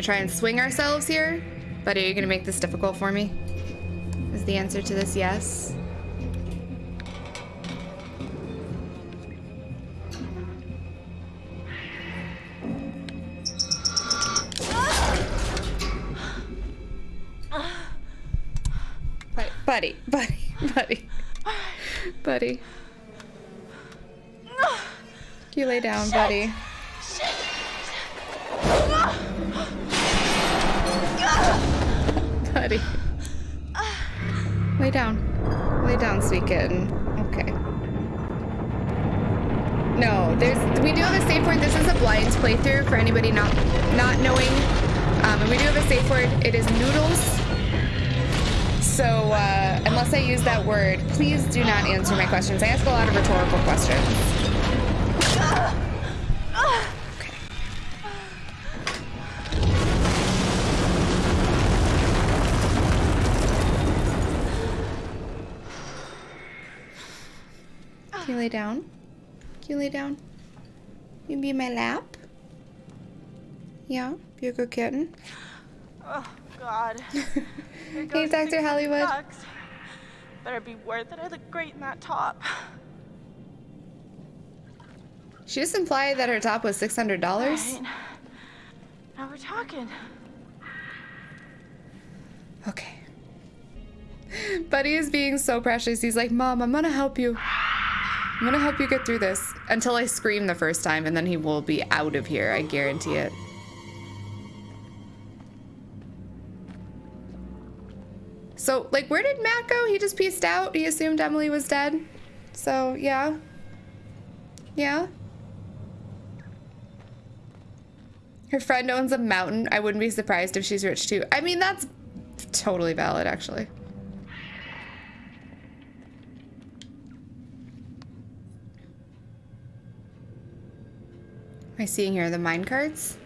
gonna try and swing ourselves here? Buddy, are you gonna make this difficult for me? Is the answer to this yes? Buddy, buddy, buddy, buddy. You lay down, buddy. Buddy. Lay down. Lay down, sweet kitten. Okay. No, there's we do have a safe word. This is a blind playthrough for anybody not not knowing. Um, and we do have a safe word. It is noodles. So, uh, unless I use that word, please do not answer my questions. I ask a lot of rhetorical questions. Can you lay down? Can you lay down? You be in my lap? Yeah, be a good kitten. Oh, God. Hey, Dr. Hollywood. Bucks. Better be worth it. I look great in that top. She just implied that her top was $600. Right. Now we're talking. Okay. Buddy is being so precious. He's like, Mom, I'm gonna help you. I'm gonna help you get through this. Until I scream the first time, and then he will be out of here. I guarantee it. So, like, where did Matt go? He just pieced out. He assumed Emily was dead. So, yeah. Yeah. Her friend owns a mountain. I wouldn't be surprised if she's rich too. I mean, that's totally valid, actually. Am I seeing here the mine carts?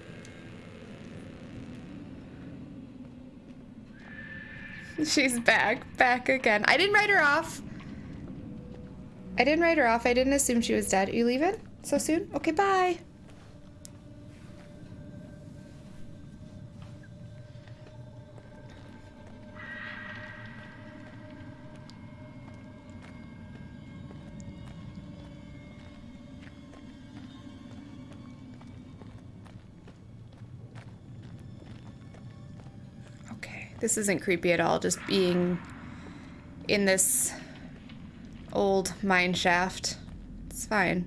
She's back, back again. I didn't write her off. I didn't write her off. I didn't assume she was dead. Are you leaving so soon? Okay, bye. This isn't creepy at all, just being in this old mine shaft. It's fine.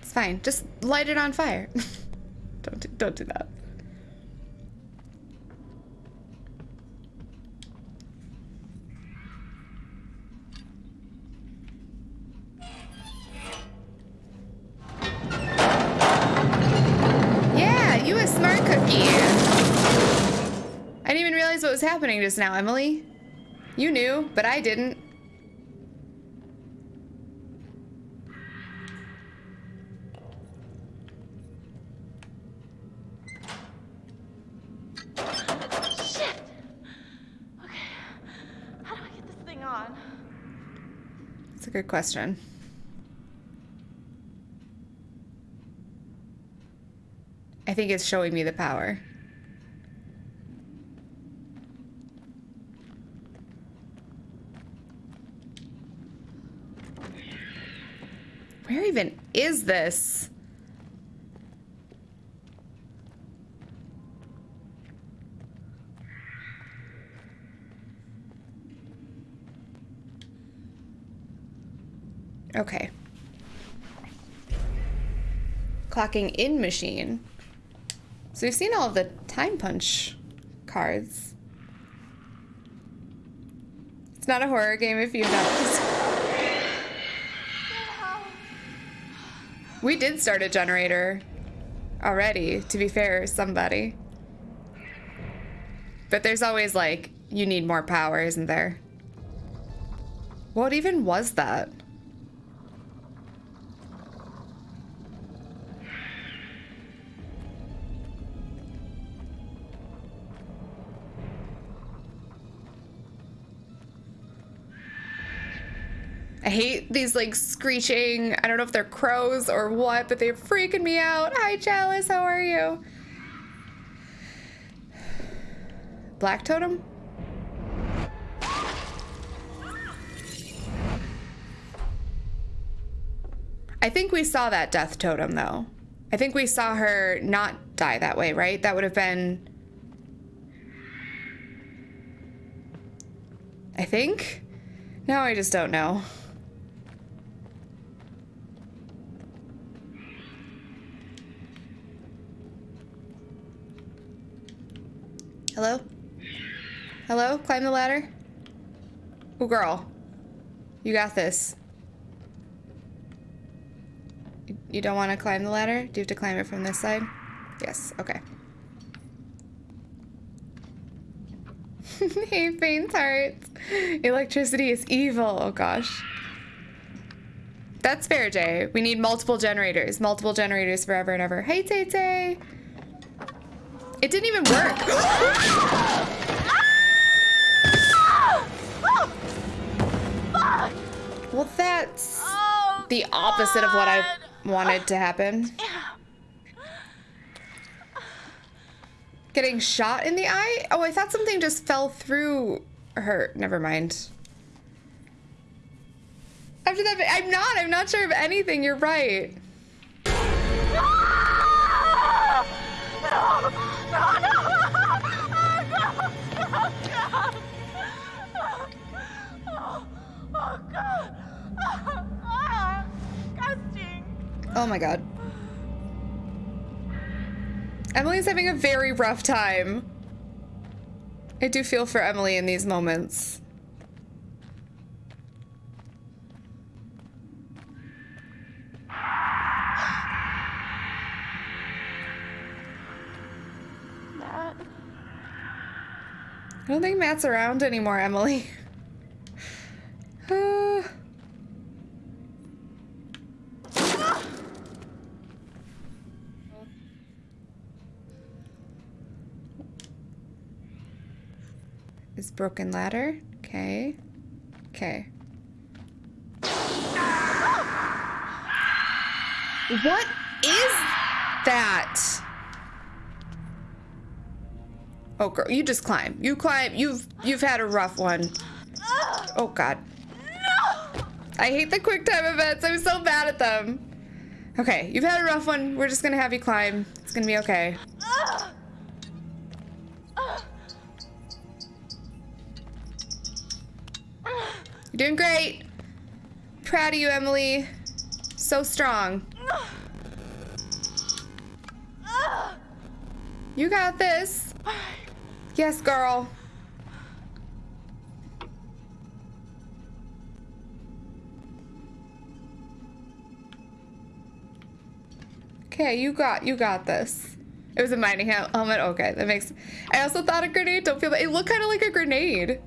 It's fine. Just light it on fire. don't do, don't do that. Happening just now, Emily. You knew, but I didn't. Shit! Okay. How do I get this thing on? That's a good question. I think it's showing me the power. Where even is this? Okay. Clocking in machine. So we've seen all the time punch cards. It's not a horror game if you've noticed. We did start a generator already, to be fair, somebody. But there's always like, you need more power, isn't there? What even was that? I hate these like screeching, I don't know if they're crows or what, but they're freaking me out. Hi, Chalice, how are you? Black Totem? I think we saw that death totem though. I think we saw her not die that way, right? That would have been. I think? No, I just don't know. Hello? Hello? Climb the ladder? Oh, girl. You got this. You don't want to climb the ladder? Do you have to climb it from this side? Yes, okay. hey, faint hearts. Electricity is evil. Oh, gosh. That's fair, Jay. We need multiple generators. Multiple generators forever and ever. Hey, Tay Tay. It didn't even work. well, that's Oh, the opposite of what I wanted to happen. Getting shot in the eye? Oh, I thought something just fell through her. Never mind. After that, I'm not. I'm not sure of anything. You're right. Oh my god. Emily's having a very rough time. I do feel for Emily in these moments. Matt. I don't think Matt's around anymore, Emily. Uh, is broken ladder. Okay. Okay. What is that? Oh, girl, you just climb. You climb. You've you've had a rough one. Oh God. No! I hate the quick time events. I'm so bad at them. Okay, you've had a rough one. We're just gonna have you climb. It's gonna be okay. You're doing great. Proud of you, Emily. So strong. You got this. Yes, girl. Okay, you got you got this. It was a mining helmet. Okay, that makes. I also thought a grenade. Don't feel that. It looked kind of like a grenade.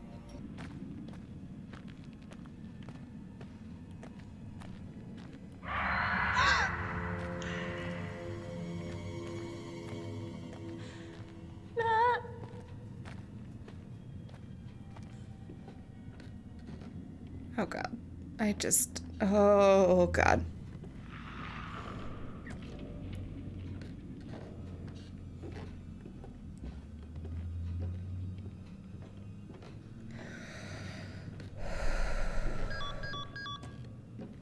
Oh god. I just. Oh god.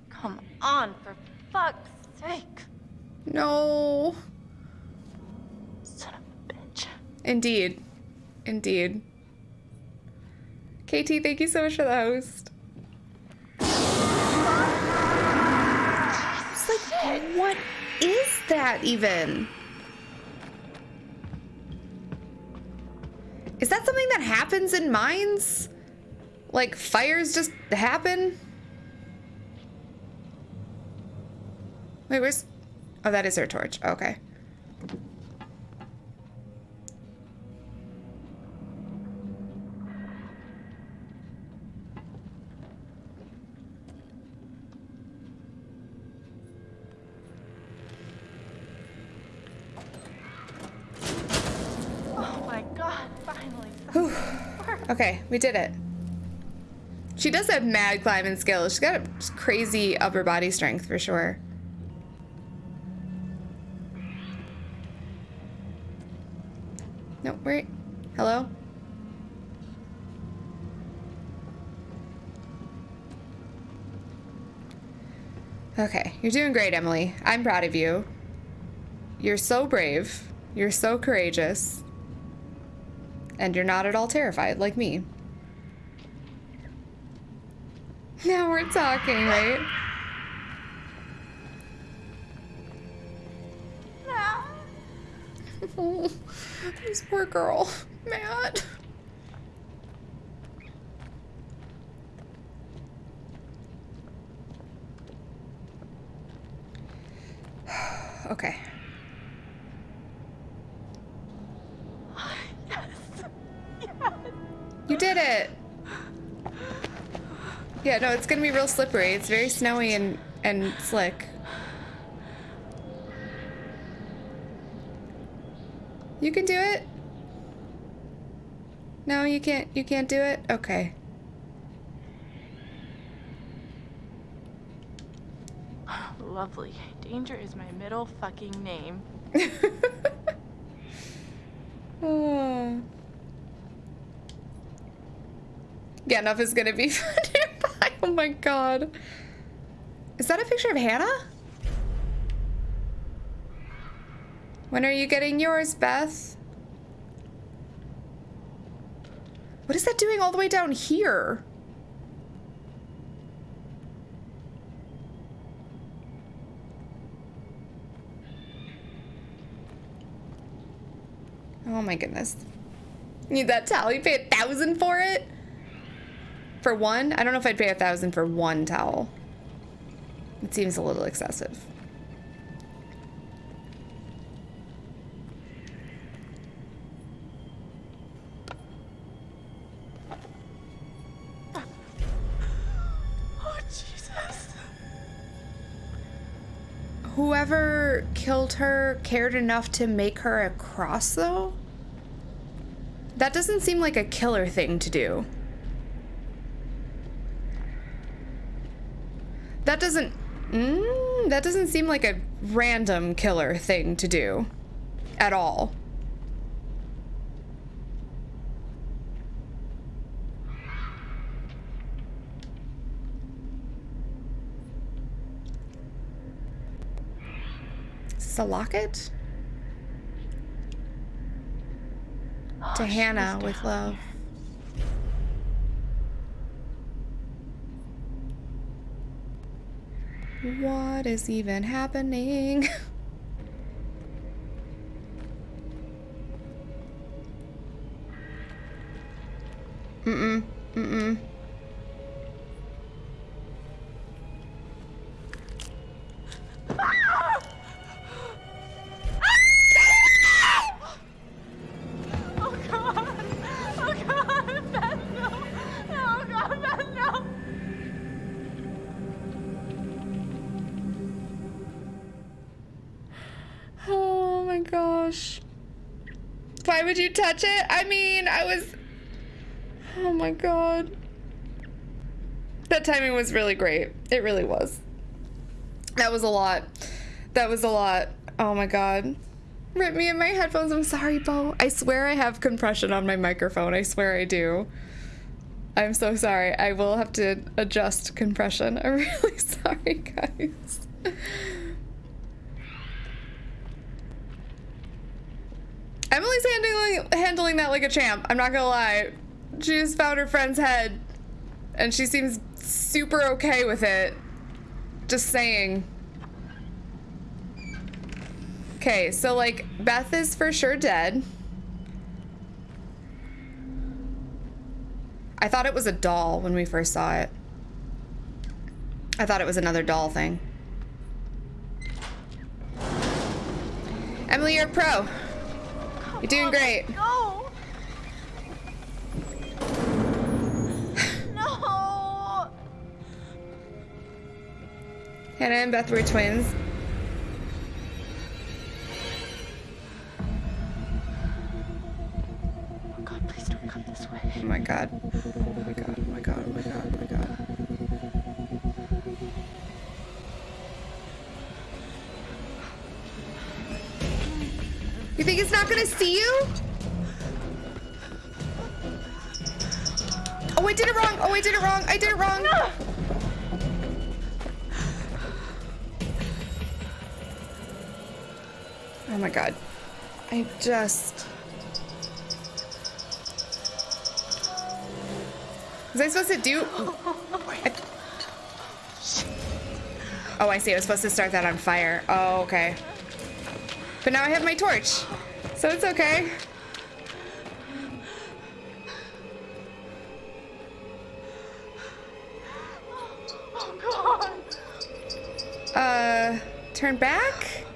Come on, for fuck's sake. No. Son of a bitch. Indeed. Indeed. KT, thank you so much for the host. That even? Is that something that happens in mines? Like fires just happen? Wait, where's... Oh, that is her torch. Okay. Oh my god, finally. something worked. Okay, we did it. She does have mad climbing skills. She's got a crazy upper body strength for sure. No, wait. Hello? Okay, you're doing great, Emily. I'm proud of you. You're so brave. You're so courageous. And you're not at all terrified like me. Now we're talking, right? oh, this poor girl. Matt. okay. Did it. Yeah, no, it's gonna be real slippery. It's very snowy and and slick. You can do it. No, you can't. You can't do it. Okay. Lovely. Danger is my middle fucking name. oh. Enough is gonna be nearby. Oh my god. Is that a picture of Hannah? When are you getting yours, Beth? What is that doing all the way down here? Oh my goodness. Need that towel. You pay a thousand for it? For one? I don't know if I'd pay a thousand for one towel. It seems a little excessive. Oh, Jesus. Whoever killed her cared enough to make her a cross, though? That doesn't seem like a killer thing to do. That doesn't... Mm, that doesn't seem like a random killer thing to do. At all. Is this a locket? To Oh, she Hannah with love. there. What is even happening? my god. That timing was really great. It really was. That was a lot. That was a lot. Oh my god. Rip me in my headphones. I'm sorry, Bo. I swear I have compression on my microphone. I swear I do. I'm so sorry. I will have to adjust compression. I'm really sorry, guys. Emily's handling handling that like a champ. I'm not gonna lie. She just found her friend's head, and she seems super okay with it. Just saying. Okay, so like Beth is for sure dead. I thought it was a doll when we first saw it. I thought it was another doll thing. Emily, you're a pro. You're doing great. Go! Hannah and Beth were twins. Oh my God. Oh my God. Oh my God. Oh my God. Oh my God. You think it's not gonna see you? Oh, I did it wrong. Oh, I did it wrong. I did it wrong. No. Oh my god. I just... Was I supposed to do... Oh, I see. I was supposed to start that on fire. Oh, okay. But now I have my torch. So it's okay. Oh God. Uh, turn back?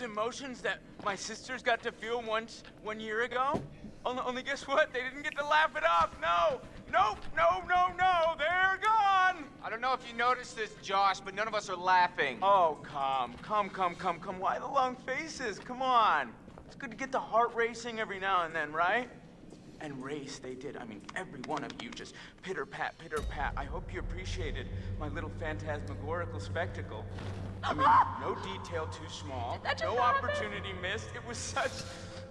Those emotions that my sisters got to feel once, one year ago? Only, only guess what? They didn't get to laugh it off. No, nope, no, no, no. They're gone. I don't know if you noticed this, Josh, but none of us are laughing. Oh, come, come, come, come, come. Why the long faces? Come on. It's good to get the heart racing every now and then, right? And race they did. I mean, every one of you just pitter pat, pitter pat. I hope you appreciated my little phantasmagorical spectacle. I mean, no detail too small, no happen? opportunity missed. It was such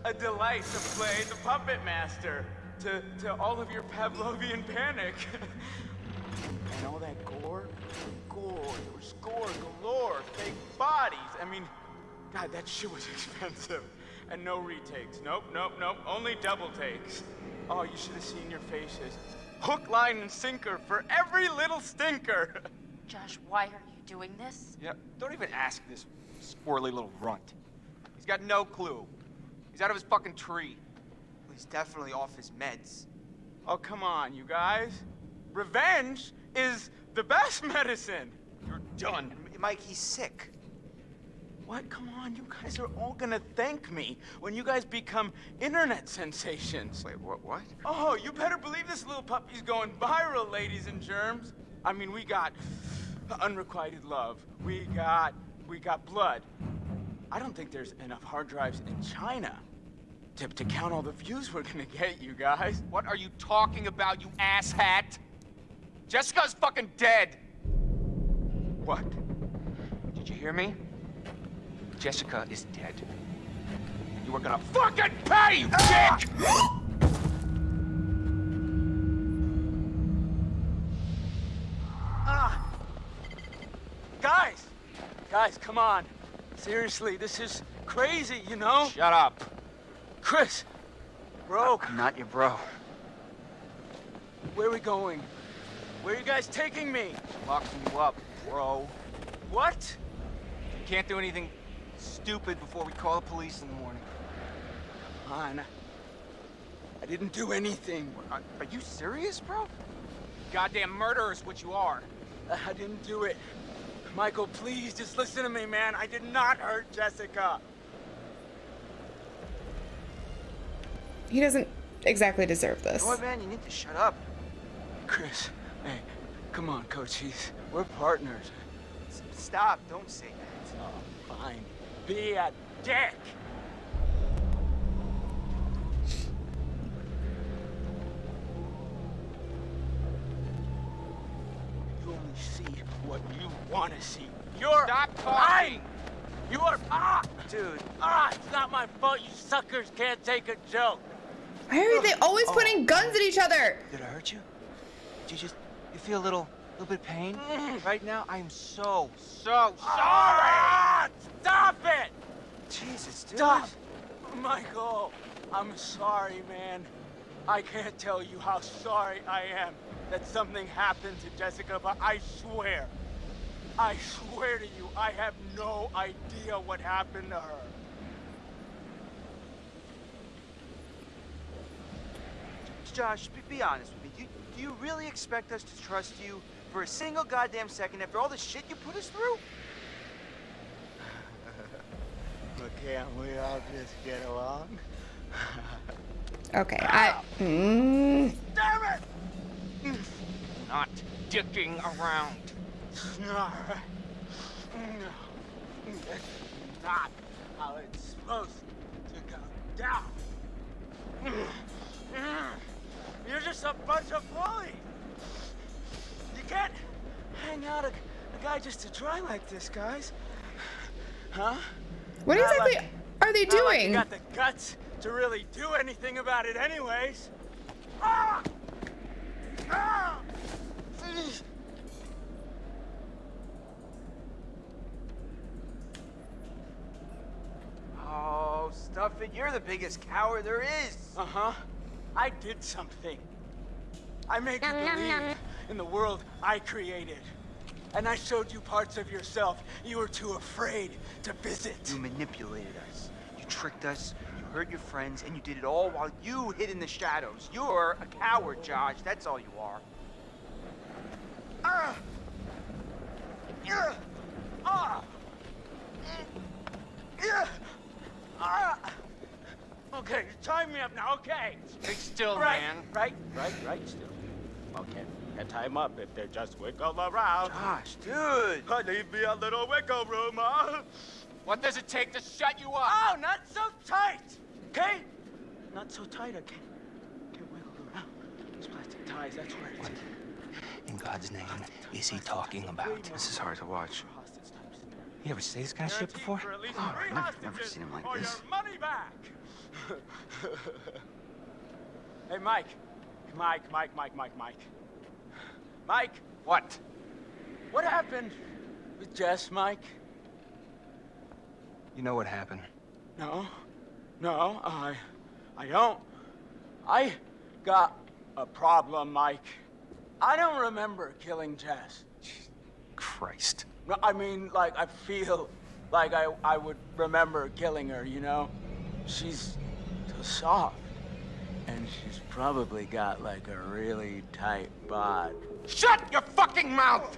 a delight to play the puppet master to, to all of your Pavlovian panic. and all that gore, gore, there was gore galore, fake bodies. I mean, God, that shit was expensive. And no retakes. Nope, nope, nope. Only double takes. Oh, you should have seen your faces. Hook, line, and sinker for every little stinker. Josh, why are you doing this? Yeah, don't even ask this squirrely little runt. He's got no clue. He's out of his fucking tree. He's definitely off his meds. oh, come on, you guys. Revenge is the best medicine. You're done. M- Mike, he's sick. What? Come on, you guys are all gonna thank me when you guys become internet sensations. Wait, what? What? Oh, you better believe this little puppy's going viral, ladies and germs. I mean, we got unrequited love. We got, we got blood. I don't think there's enough hard drives in China to, to count all the views we're gonna get, you guys. What are you talking about, you asshat? Jessica's fucking dead. What? Did you hear me? Jessica is dead. You are gonna fucking pay, you dick! Ah! Guys! Guys, come on. Seriously, this is crazy, you know? Shut up. Chris! Bro, I'm not your bro. where are we going? Where are you guys taking me? Locking you up, bro. What? You can't do anything stupid before we call the police in the morning. On. I didn't do anything. Are, are you serious, bro? Goddamn murderer is what you are. I didn't do it. Michael, please, just listen to me, man. I did not hurt Jessica. He doesn't exactly deserve this. You know what, man? You need to shut up. Chris, hey, come on, Cochise. We're partners. S- stop. Don't say that. Oh, fine. Be a dick. You only see what you want to see. You're Stop talking. lying. You are ah, Dude, ah. It's not my fault. You suckers can't take a joke. Why are they always putting guns at each other? did I hurt you? Did you just, you feel a little, a little bit of pain right now? I am so, so sorry. Ah, Stop it! Jesus, dude. Stop! Michael, I'm sorry, man. I can't tell you how sorry I am that something happened to Jessica, but I swear, I swear to you, I have no idea what happened to her. Josh, be, honest with me. Do do you really expect us to trust you for a single goddamn second after all the shit you put us through? Can't we all just get along? Okay, I. Mm, Damn it! Not dicking around. That's not how it's supposed to go down. You're just a bunch of bullies. You can't hang out a, a guy just to try like this, guys. Huh? What Not exactly like- are they Not like you got the guts to really do anything about it, anyways. Ah! Ah! Oh, stuff it. You're the biggest coward there is. Uh huh. I did something. I made you believe in the world I created. And I showed you parts of yourself you were too afraid to visit. You manipulated us. You tricked us. You hurt your friends, and you did it all while you hid in the shadows. You're a coward, Josh. That's all you are. Ah! Yeah! Ah! Yeah! Ah! Okay, tie me up now, okay? Stay still, right, man. right, right, right, still. Okay, can tie them up if they just wiggle around. Josh, dude. Leave me a little wiggle room, huh? What does it take to shut you up? Oh, not so tight, okay? Not so tight, I can't, can't wiggle around. Those plastic ties, that's where it's... In God's name, is he talking about? This is hard to watch. Hostage type scenario. You ever see this kind of shit before? for at least Oh, three I've never- seen him like this. money back. hey, Mike. Mike, Mike, Mike, Mike, Mike. Mike, What? what happened with Jess, Mike? You know what happened. No, no, I, I don't. I got a problem, Mike. I don't remember killing Jess. Christ. No, I mean, like, I feel like I, I would remember killing her, you know? She's so soft. And she's probably got, like, a really tight bod. Shut your fucking mouth!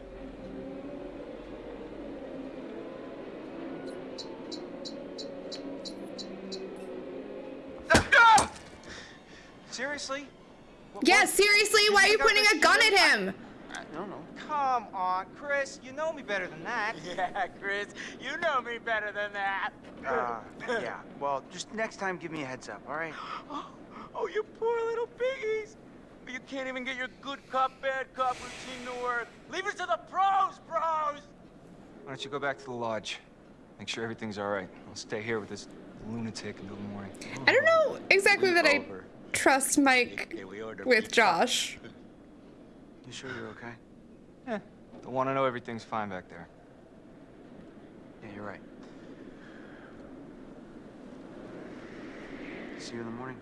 Seriously? What- Yeah, what- seriously, why are you think I'm pointing a gun at him? him? I don't know. Come on, Chris. You know me better than that. Yeah, Chris, you know me better than that. Uh, yeah. Well, just next time, give me a heads up, all right? Oh, oh, you poor little piggies. But You can't even get your good cop, bad cop routine to work. Leave it to the pros, bros. Why don't you go back to the lodge? Make sure everything's all right. I'll stay here with this lunatic until the morning. I don't know exactly that I trust Mike Okay, we with pizza. Josh. You sure you're okay? Yeah. Don't want to oh, know everything's fine back there. Yeah, you're right. See you in the morning.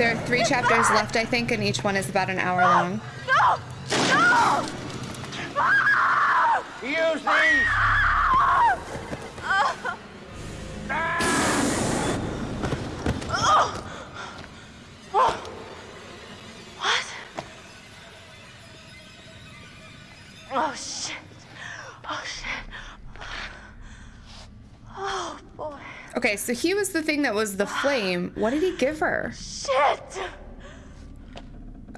There are three chapters left, I think, and each one is about an hour long. No! No! Ah! Use these. What? Oh shit. Oh shit. Oh boy. Okay, so he was the thing that was the flame. What did he give her? Shit!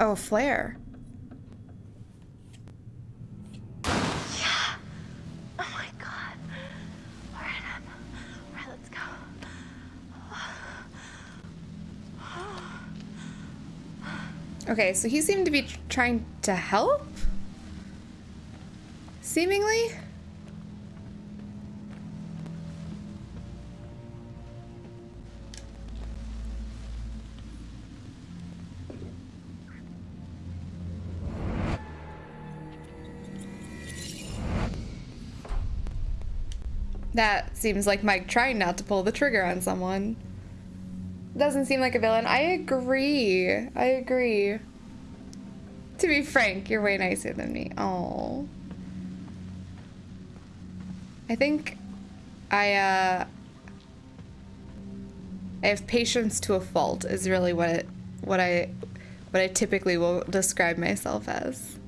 Oh, a flare. Yeah. Oh my god. Alright, let's go. Okay, so he seemed to be trying to help? Seemingly? That seems like Mike trying not to pull the trigger on someone. Doesn't seem like a villain. I agree. I agree. to be frank, you're way nicer than me. Oh. I think I uh I have patience to a fault is really what it what I what I typically will describe myself as.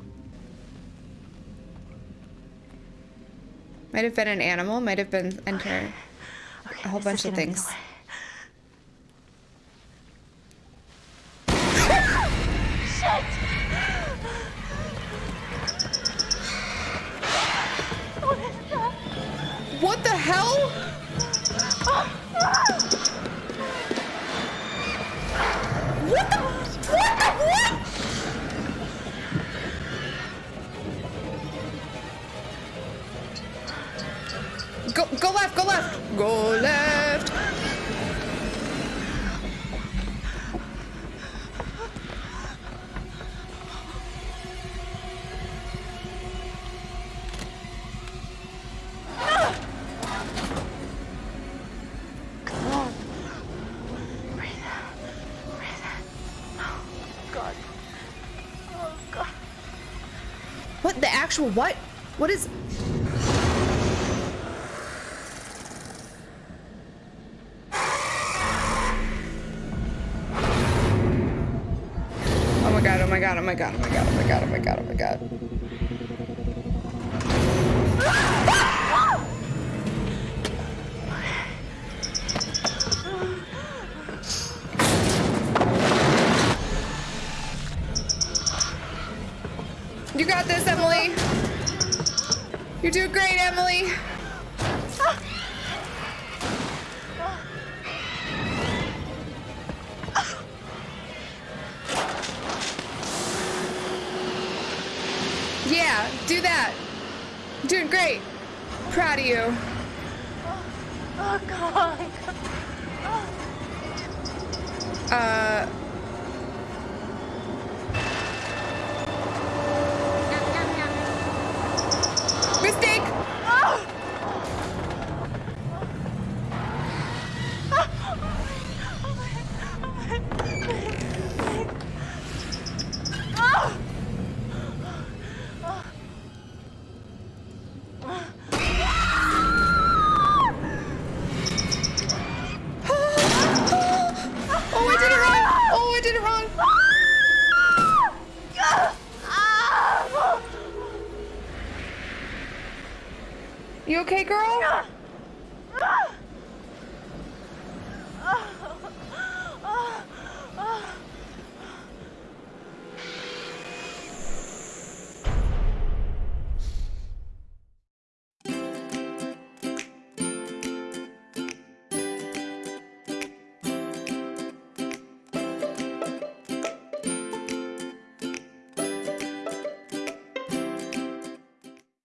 Might have been an animal, might have been enter Okay, a whole bunch of getting in the things. What the hell? Oh. Left, go left. Go left. What the actual what? What is my god, oh my god, oh my god, oh my god, oh my god. You got this, Emily. You're doing great, Emily.